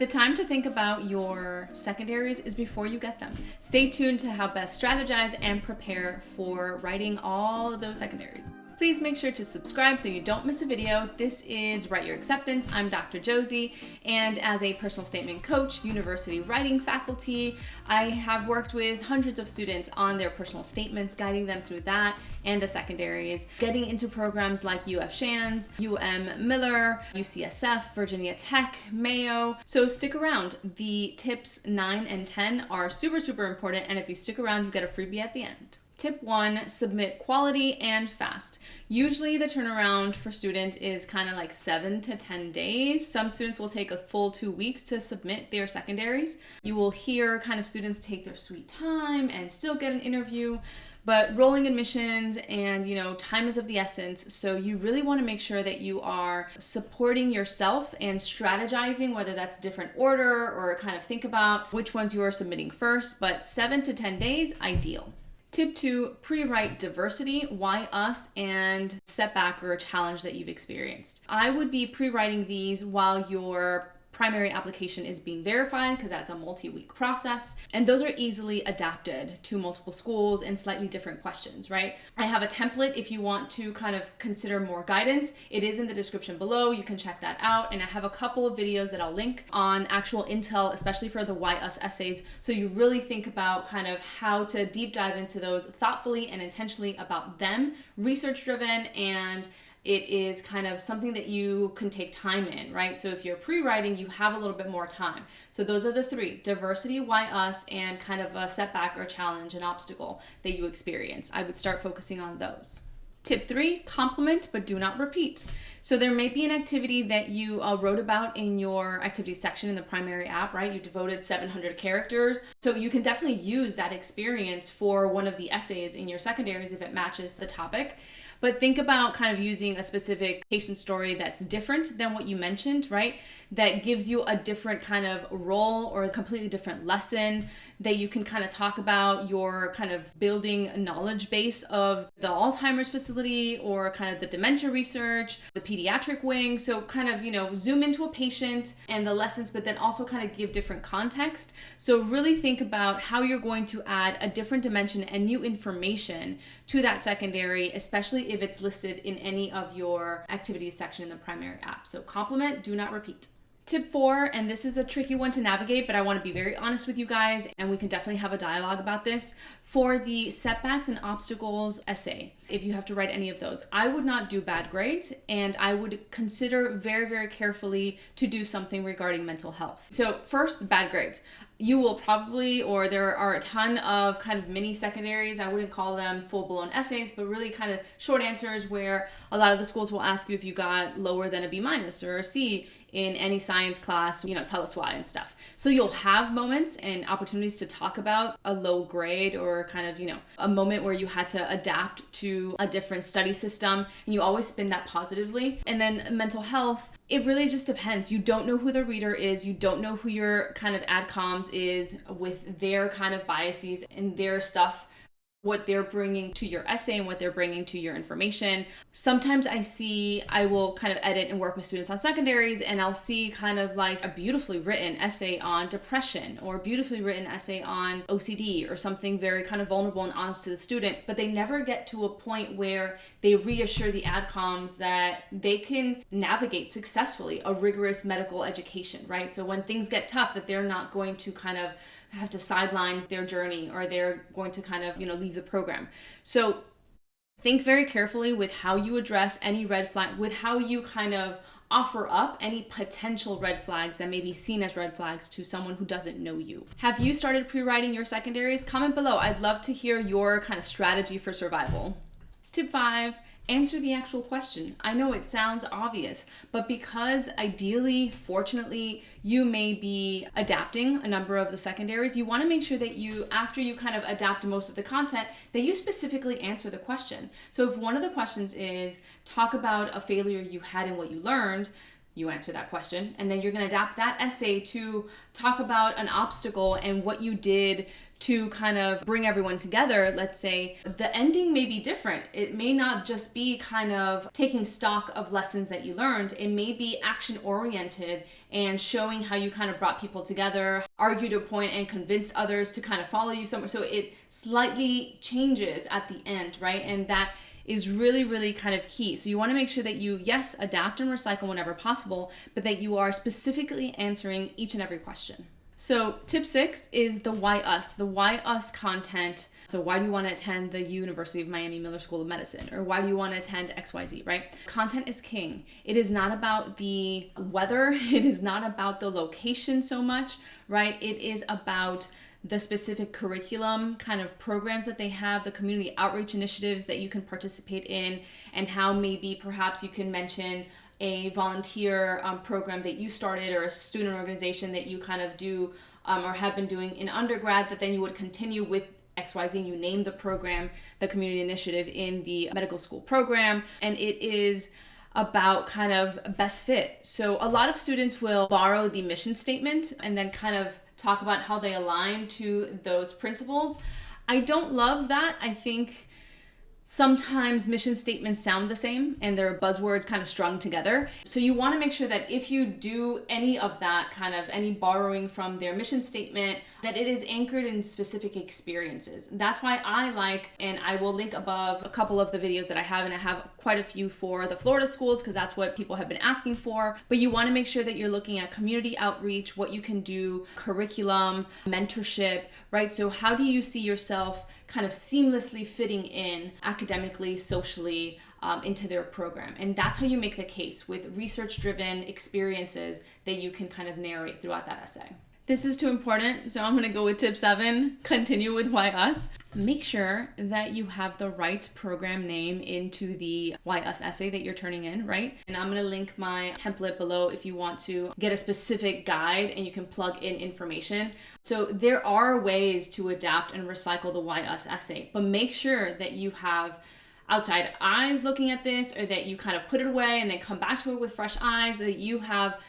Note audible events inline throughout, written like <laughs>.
The time to think about your secondaries is before you get them. Stay tuned to how best strategize and prepare for writing all of those secondaries. Please make sure to subscribe so you don't miss a video. This is Write Your Acceptance. I'm Dr. Josie, and as a personal statement coach, university writing faculty, I have worked with hundreds of students on their personal statements, guiding them through that and the secondaries, getting into programs like UF Shands, UM Miller, UCSF, Virginia Tech, Mayo. So stick around. The tips 9 and 10 are super, super important, and if you stick around, you get a freebie at the end. Tip one, submit quality and fast. Usually the turnaround for student is kind of like seven to 10 days. Some students will take a full two weeks to submit their secondaries. You will hear kind of students take their sweet time and still get an interview but rolling admissions and you know time is of the essence so you really want to make sure that you are supporting yourself and strategizing whether that's different order or kind of think about which ones you are submitting first but seven to ten days ideal Tip two, pre-write diversity, why us, and setback or challenge that you've experienced. I would be pre-writing these while you're primary application is being verified because that's a multi-week process. And those are easily adapted to multiple schools and slightly different questions, right? I have a template if you want to kind of consider more guidance. It is in the description below. You can check that out. And I have a couple of videos that I'll link on actual intel, especially for the Why Us essays. So you really think about kind of how to deep dive into those thoughtfully and intentionally about them, research driven and it is kind of something that you can take time in, right? So if you're pre-writing, you have a little bit more time. So those are the three, diversity, why us, and kind of a setback or challenge, an obstacle that you experience. I would start focusing on those. Tip three, complement but do not repeat. So there may be an activity that you uh, wrote about in your activity section in the primary app, right? You devoted 700 characters. So you can definitely use that experience for one of the essays in your secondaries if it matches the topic. But think about kind of using a specific patient story that's different than what you mentioned, right? That gives you a different kind of role or a completely different lesson that you can kind of talk about your kind of building knowledge base of the Alzheimer's facility or kind of the dementia research, the pediatric wing. So kind of, you know, zoom into a patient and the lessons, but then also kind of give different context. So really think about how you're going to add a different dimension and new information to that secondary, especially if it's listed in any of your activities section in the primary app. So complement, do not repeat. Tip four, and this is a tricky one to navigate, but I want to be very honest with you guys, and we can definitely have a dialogue about this. For the setbacks and obstacles essay, if you have to write any of those, I would not do bad grades, and I would consider very, very carefully to do something regarding mental health. So, first, bad grades you will probably, or there are a ton of kind of mini secondaries. I wouldn't call them full blown essays, but really kind of short answers where a lot of the schools will ask you if you got lower than a B minus or a C in any science class, you know, tell us why and stuff. So you'll have moments and opportunities to talk about a low grade or kind of, you know, a moment where you had to adapt to a different study system and you always spin that positively. And then mental health, it really just depends. You don't know who the reader is. You don't know who your kind of ad adcoms is with their kind of biases and their stuff what they're bringing to your essay and what they're bringing to your information. Sometimes I see, I will kind of edit and work with students on secondaries and I'll see kind of like a beautifully written essay on depression or beautifully written essay on OCD or something very kind of vulnerable and honest to the student, but they never get to a point where they reassure the adcoms that they can navigate successfully a rigorous medical education, right? So when things get tough that they're not going to kind of have to sideline their journey or they're going to kind of, you know, leave the program. So think very carefully with how you address any red flag, with how you kind of offer up any potential red flags that may be seen as red flags to someone who doesn't know you. Have you started pre-writing your secondaries? Comment below. I'd love to hear your kind of strategy for survival. Tip five, answer the actual question. I know it sounds obvious, but because ideally, fortunately, you may be adapting a number of the secondaries, you want to make sure that you, after you kind of adapt most of the content, that you specifically answer the question. So if one of the questions is talk about a failure you had and what you learned, you answer that question and then you're going to adapt that essay to talk about an obstacle and what you did to kind of bring everyone together, let's say the ending may be different. It may not just be kind of taking stock of lessons that you learned, it may be action oriented and showing how you kind of brought people together, argued a point, and convinced others to kind of follow you somewhere. So it slightly changes at the end, right? And that is really, really kind of key. So you want to make sure that you, yes, adapt and recycle whenever possible, but that you are specifically answering each and every question. So tip six is the why us, the why us content. So why do you want to attend the University of Miami Miller School of Medicine? Or why do you want to attend XYZ, right? Content is king. It is not about the weather. <laughs> It is not about the location so much, right? It is about the specific curriculum kind of programs that they have, the community outreach initiatives that you can participate in, and how maybe perhaps you can mention a volunteer um, program that you started or a student organization that you kind of do um, or have been doing in undergrad that then you would continue with XYZ and you name the program the community initiative in the medical school program and it is about kind of best fit. So a lot of students will borrow the mission statement and then kind of talk about how they align to those principles. I don't love that. I think sometimes mission statements sound the same and they're buzzwords kind of strung together. So you want to make sure that if you do any of that kind of any borrowing from their mission statement, that it is anchored in specific experiences. That's why I like, and I will link above a couple of the videos that I have, and I have quite a few for the Florida schools because that's what people have been asking for. But you want to make sure that you're looking at community outreach, what you can do, curriculum, mentorship, right? So how do you see yourself kind of seamlessly fitting in academically, socially, um, into their program. And that's how you make the case with research driven experiences that you can kind of narrate throughout that essay. This is too important, so I'm gonna go with tip seven, continue with Why Us. Make sure that you have the right program name into the Why Us essay that you're turning in, right? And I'm gonna link my template below if you want to get a specific guide and you can plug in information. So there are ways to adapt and recycle the Why Us essay, but make sure that you have outside eyes looking at this or that you kind of put it away and then come back to it with fresh eyes, that you have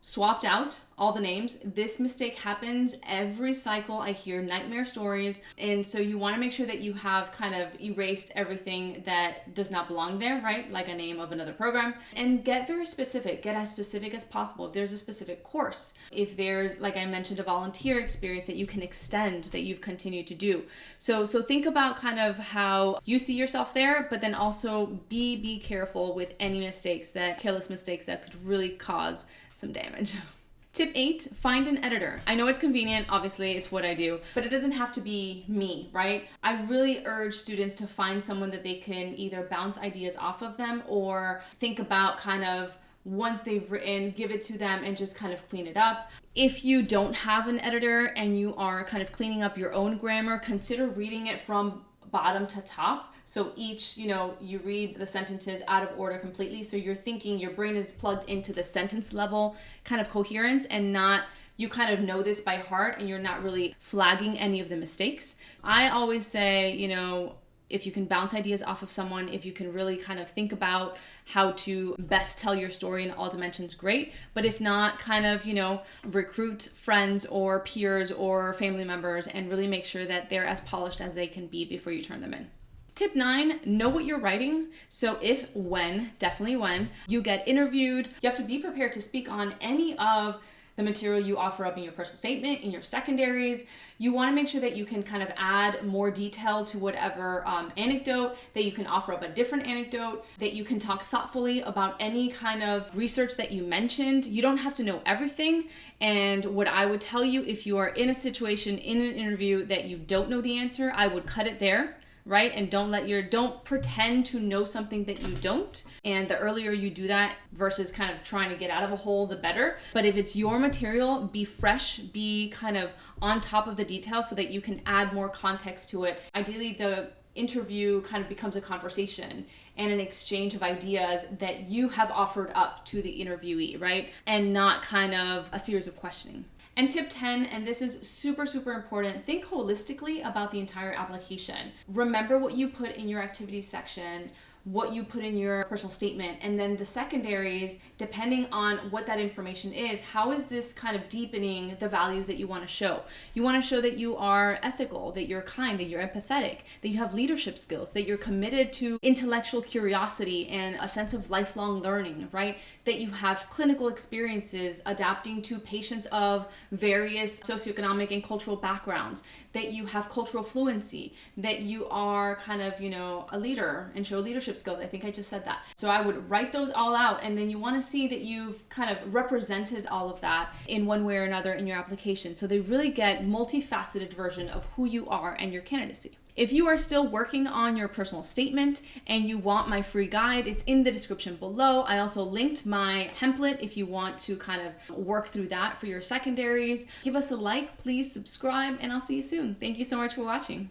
swapped out all the names. This mistake happens every cycle. I hear nightmare stories. And so you want to make sure that you have kind of erased everything that does not belong there, right? Like a name of another program. And get very specific. Get as specific as possible. If there's a specific course, if there's, like I mentioned, a volunteer experience that you can extend that you've continued to do. So so think about kind of how you see yourself there, but then also be be careful with any mistakes that careless mistakes that could really cause some damage. <laughs> Tip eight, find an editor. I know it's convenient, obviously it's what I do, but it doesn't have to be me, right? I really urge students to find someone that they can either bounce ideas off of them or think about kind of once they've written, give it to them and just kind of clean it up. If you don't have an editor and you are kind of cleaning up your own grammar, consider reading it from bottom to top so each, you know, you read the sentences out of order completely. So you're thinking your brain is plugged into the sentence level kind of coherence and not you kind of know this by heart and you're not really flagging any of the mistakes. I always say, you know, if you can bounce ideas off of someone, if you can really kind of think about how to best tell your story in all dimensions, great. But if not, kind of, you know, recruit friends or peers or family members and really make sure that they're as polished as they can be before you turn them in. Tip nine, know what you're writing. So if, when, definitely when, you get interviewed, you have to be prepared to speak on any of the material you offer up in your personal statement, in your secondaries. You want to make sure that you can kind of add more detail to whatever um, anecdote, that you can offer up a different anecdote, that you can talk thoughtfully about any kind of research that you mentioned. You don't have to know everything. And what I would tell you if you are in a situation in an interview that you don't know the answer, I would cut it there right? And don't let your, don't pretend to know something that you don't. And the earlier you do that versus kind of trying to get out of a hole, the better. But if it's your material, be fresh, be kind of on top of the details so that you can add more context to it. Ideally, the interview kind of becomes a conversation and an exchange of ideas that you have offered up to the interviewee, right? And not kind of a series of questioning. And tip 10, and this is super, super important, think holistically about the entire application. Remember what you put in your activities section. What you put in your personal statement. And then the secondaries, depending on what that information is, how is this kind of deepening the values that you want to show? You want to show that you are ethical, that you're kind, that you're empathetic, that you have leadership skills, that you're committed to intellectual curiosity and a sense of lifelong learning, right? That you have clinical experiences adapting to patients of various socioeconomic and cultural backgrounds, that you have cultural fluency, that you are kind of, you know, a leader and show leadership skills. I think I just said that. So I would write those all out and then you want to see that you've kind of represented all of that in one way or another in your application. So they really get multifaceted version of who you are and your candidacy. If you are still working on your personal statement and you want my free guide, it's in the description below. I also linked my template if you want to kind of work through that for your secondaries. Give us a like, please subscribe, and I'll see you soon. Thank you so much for watching.